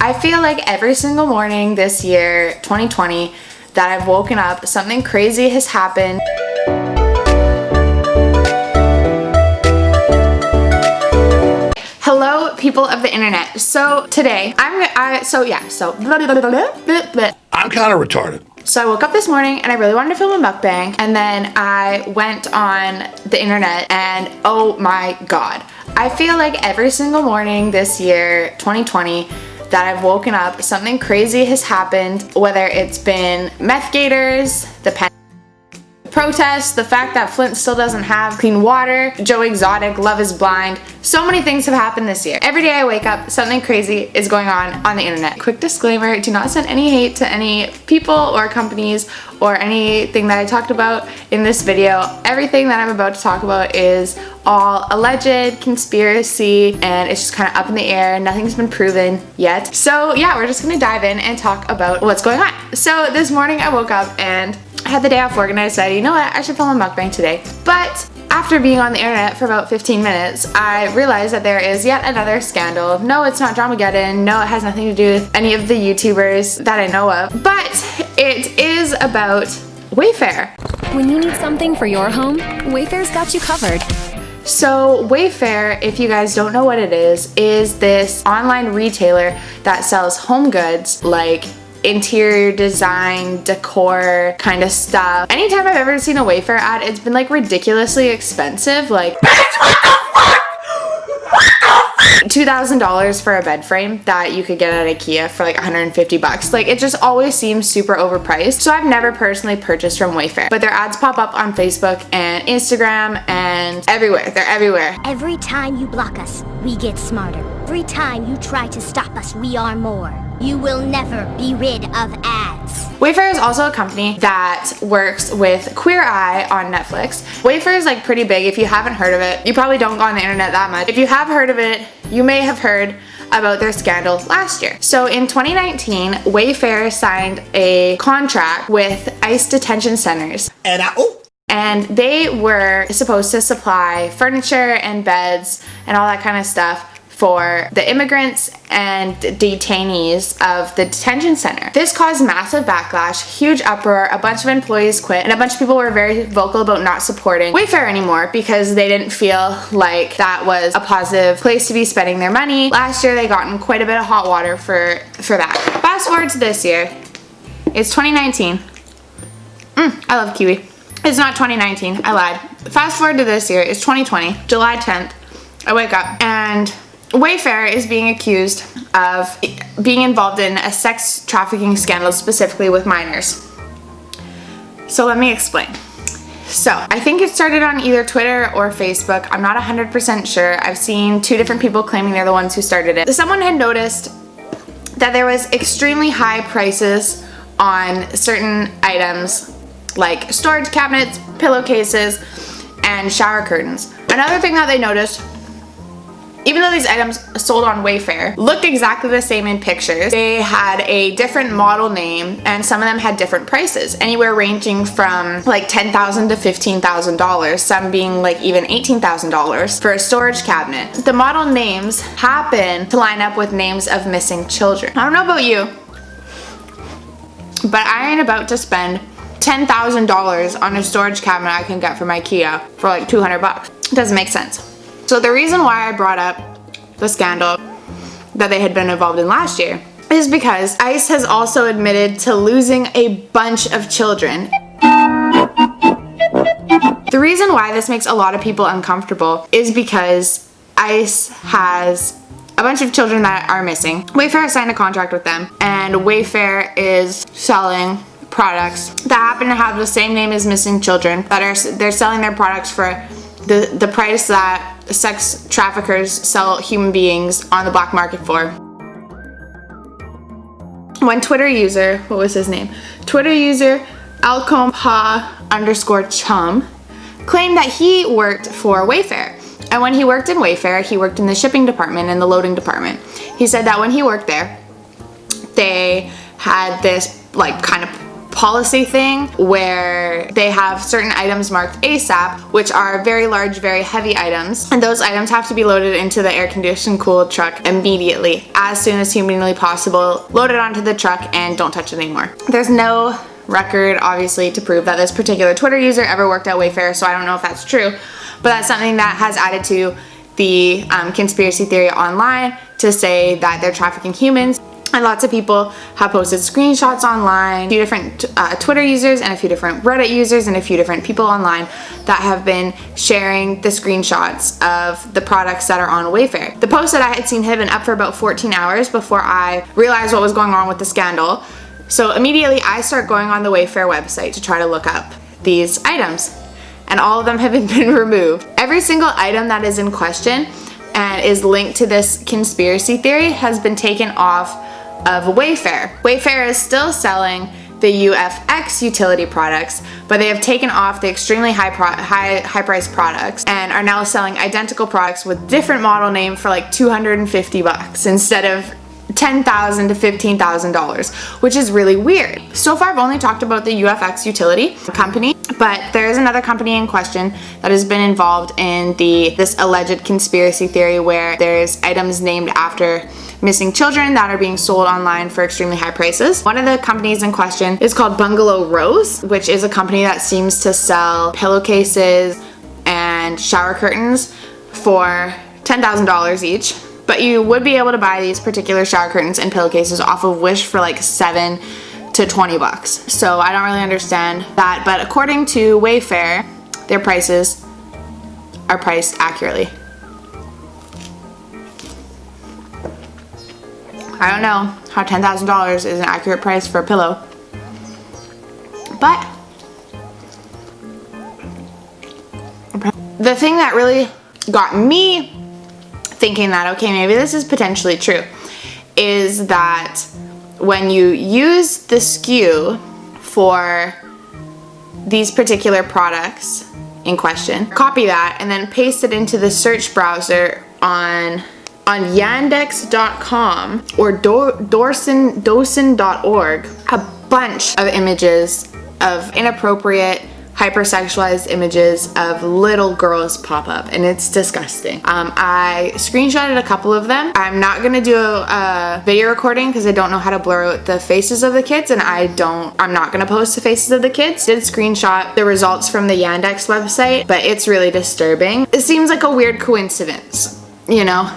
I feel like every single morning this year, 2020, that I've woken up, something crazy has happened. Hello, people of the internet. So today, I'm, I, so yeah, so. I'm kind of retarded. So I woke up this morning and I really wanted to film a mukbang and then I went on the internet and oh my god. I feel like every single morning this year, 2020, that I've woken up, something crazy has happened, whether it's been meth gators, the protests, the fact that Flint still doesn't have clean water, Joe Exotic, Love is Blind. So many things have happened this year. Every day I wake up, something crazy is going on on the internet. Quick disclaimer, do not send any hate to any people or companies or anything that I talked about in this video. Everything that I'm about to talk about is all alleged conspiracy and it's just kind of up in the air. Nothing's been proven yet. So yeah, we're just gonna dive in and talk about what's going on. So this morning I woke up and had the day off work and I decided, you know what, I should film a mukbang today. But after being on the internet for about 15 minutes, I realized that there is yet another scandal. No, it's not Dramageddon. No, it has nothing to do with any of the YouTubers that I know of. But it is about Wayfair. When you need something for your home, Wayfair's got you covered. So Wayfair, if you guys don't know what it is, is this online retailer that sells home goods like interior design, decor kind of stuff. Anytime I've ever seen a Wayfair ad, it's been like ridiculously expensive. Like, $2,000 for a bed frame that you could get at Ikea for like 150 bucks. Like it just always seems super overpriced. So I've never personally purchased from Wayfair, but their ads pop up on Facebook and Instagram and everywhere. They're everywhere. Every time you block us, we get smarter. Every time you try to stop us, we are more. You will never be rid of ads. Wayfair is also a company that works with Queer Eye on Netflix. Wayfair is like pretty big. If you haven't heard of it, you probably don't go on the internet that much. If you have heard of it, you may have heard about their scandal last year. So in 2019, Wayfair signed a contract with ICE detention centers. And I, oh, and they were supposed to supply furniture and beds and all that kind of stuff for the immigrants and detainees of the detention center. This caused massive backlash, huge uproar, a bunch of employees quit, and a bunch of people were very vocal about not supporting Wayfair anymore because they didn't feel like that was a positive place to be spending their money. Last year they got in quite a bit of hot water for, for that. Fast forward to this year, it's 2019. Mm, I love kiwi. It's not 2019, I lied. Fast forward to this year, it's 2020, July 10th. I wake up and Wayfair is being accused of being involved in a sex trafficking scandal specifically with minors. So let me explain. So I think it started on either Twitter or Facebook. I'm not 100% sure. I've seen two different people claiming they're the ones who started it. Someone had noticed that there was extremely high prices on certain items like storage cabinets, pillowcases, and shower curtains. Another thing that they noticed even though these items sold on Wayfair looked exactly the same in pictures, they had a different model name and some of them had different prices, anywhere ranging from like 10,000 to $15,000, some being like even $18,000 for a storage cabinet. The model names happen to line up with names of missing children. I don't know about you, but I ain't about to spend $10,000 on a storage cabinet I can get from Ikea for like 200 bucks. It doesn't make sense. So the reason why I brought up the scandal that they had been involved in last year is because ICE has also admitted to losing a bunch of children. The reason why this makes a lot of people uncomfortable is because ICE has a bunch of children that are missing. Wayfair signed a contract with them and Wayfair is selling products that happen to have the same name as missing children that are they're selling their products for the the price that sex traffickers sell human beings on the black market for. One Twitter user, what was his name? Twitter user Alcom Pa underscore chum claimed that he worked for Wayfair. And when he worked in Wayfair, he worked in the shipping department and the loading department. He said that when he worked there, they had this like kind of policy thing where they have certain items marked ASAP, which are very large, very heavy items, and those items have to be loaded into the air conditioned cooled truck immediately, as soon as humanly possible, load it onto the truck and don't touch it anymore. There's no record, obviously, to prove that this particular Twitter user ever worked at Wayfair, so I don't know if that's true, but that's something that has added to the um, conspiracy theory online to say that they're trafficking humans. And lots of people have posted screenshots online, a few different uh, Twitter users and a few different Reddit users and a few different people online that have been sharing the screenshots of the products that are on Wayfair. The post that I had seen had been up for about 14 hours before I realized what was going on with the scandal. So immediately I start going on the Wayfair website to try to look up these items and all of them have been removed. Every single item that is in question and is linked to this conspiracy theory has been taken off of Wayfair. Wayfair is still selling the WFX utility products, but they have taken off the extremely high, high, high priced products and are now selling identical products with different model name for like 250 bucks instead of 10,000 to $15,000, which is really weird. So far I've only talked about the WFX utility company, but there is another company in question that has been involved in the this alleged conspiracy theory where there's items named after missing children that are being sold online for extremely high prices. One of the companies in question is called Bungalow Rose, which is a company that seems to sell pillowcases and shower curtains for $10,000 each but you would be able to buy these particular shower curtains and pillowcases off of Wish for like seven to 20 bucks. So I don't really understand that, but according to Wayfair, their prices are priced accurately. I don't know. How $10,000 is an accurate price for a pillow, but the thing that really got me thinking that, okay, maybe this is potentially true, is that when you use the SKU for these particular products in question, copy that and then paste it into the search browser on on yandex.com or dorson, docin.org, a bunch of images of inappropriate hypersexualized images of little girls pop up and it's disgusting. Um, I screenshotted a couple of them. I'm not gonna do a, a video recording because I don't know how to blur out the faces of the kids and I don't, I'm not gonna post the faces of the kids. Did screenshot the results from the Yandex website, but it's really disturbing. It seems like a weird coincidence, you know?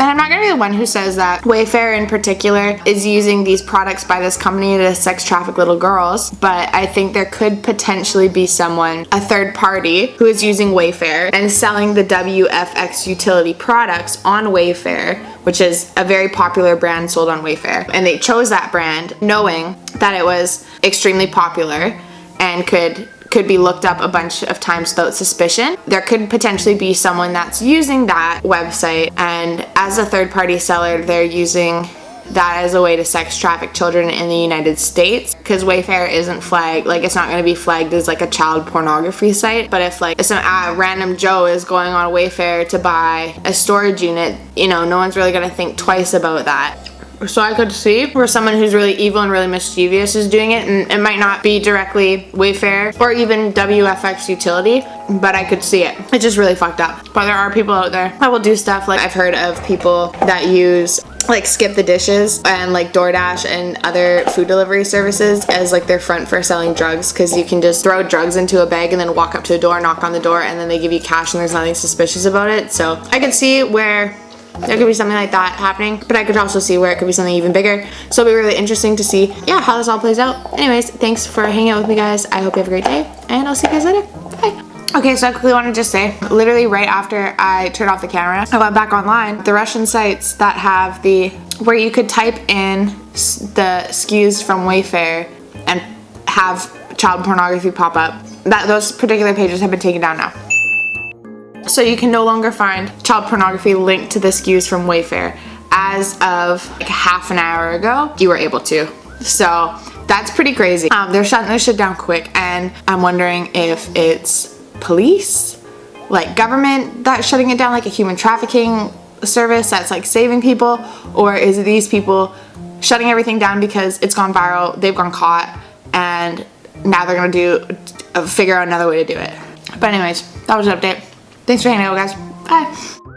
And I'm not gonna be the one who says that Wayfair in particular is using these products by this company to sex traffic little girls, but I think there could potentially be someone, a third party, who is using Wayfair and selling the WFX utility products on Wayfair, which is a very popular brand sold on Wayfair. And they chose that brand knowing that it was extremely popular and could could be looked up a bunch of times without suspicion. There could potentially be someone that's using that website and as a third party seller they're using that as a way to sex traffic children in the United States because Wayfair isn't flagged like it's not going to be flagged as like a child pornography site but if like some uh, random Joe is going on Wayfair to buy a storage unit you know no one's really going to think twice about that so I could see where someone who's really evil and really mischievous is doing it and it might not be directly Wayfair or even WFX utility but I could see it. It's just really fucked up. But there are people out there that will do stuff like I've heard of people that use like skip the dishes and like DoorDash and other food delivery services as like their front for selling drugs because you can just throw drugs into a bag and then walk up to a door, knock on the door and then they give you cash and there's nothing suspicious about it. So I could see where there could be something like that happening but I could also see where it could be something even bigger. So it'll be really interesting to see yeah how this all plays out. Anyways thanks for hanging out with me guys. I hope you have a great day and I'll see you guys later. Bye. Okay, so I quickly want to just say, literally right after I turned off the camera, I went back online. The Russian sites that have the, where you could type in the SKUs from Wayfair and have child pornography pop up, that those particular pages have been taken down now. So you can no longer find child pornography linked to the SKUs from Wayfair. As of like half an hour ago, you were able to. So that's pretty crazy. Um, they're shutting this shit down quick and I'm wondering if it's police, like government that's shutting it down, like a human trafficking service that's like saving people, or is it these people shutting everything down because it's gone viral, they've gone caught, and now they're gonna do uh, figure out another way to do it. But anyways, that was an update. Thanks for hanging out, guys. Bye.